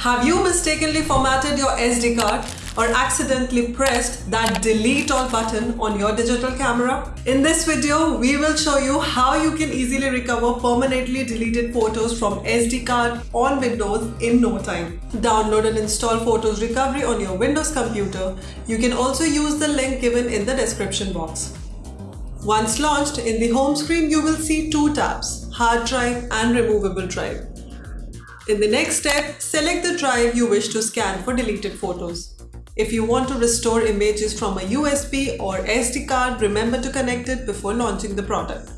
Have you mistakenly formatted your SD card or accidentally pressed that delete all button on your digital camera? In this video, we will show you how you can easily recover permanently deleted photos from SD card on Windows in no time. Download and install Photos Recovery on your Windows computer. You can also use the link given in the description box. Once launched, in the home screen you will see two tabs, hard drive and removable drive. In the next step, select the drive you wish to scan for deleted photos. If you want to restore images from a USB or SD card, remember to connect it before launching the product.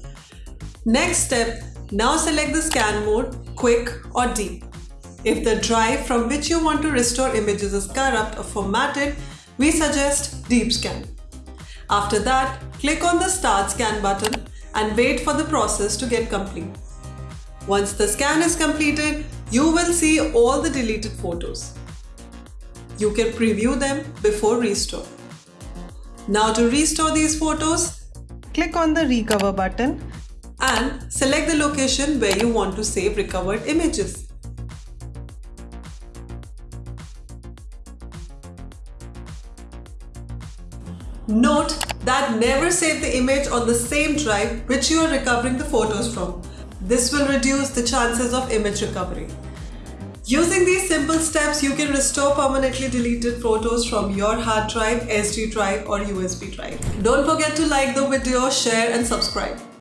Next step, now select the scan mode, quick or deep. If the drive from which you want to restore images is corrupt or formatted, we suggest deep scan. After that, click on the start scan button and wait for the process to get complete. Once the scan is completed, you will see all the deleted photos. You can preview them before restore. Now to restore these photos, click on the recover button and select the location where you want to save recovered images. Note that never save the image on the same drive which you are recovering the photos from. This will reduce the chances of image recovery. Using these simple steps, you can restore permanently deleted photos from your hard drive, SD drive or USB drive. Don't forget to like the video, share and subscribe.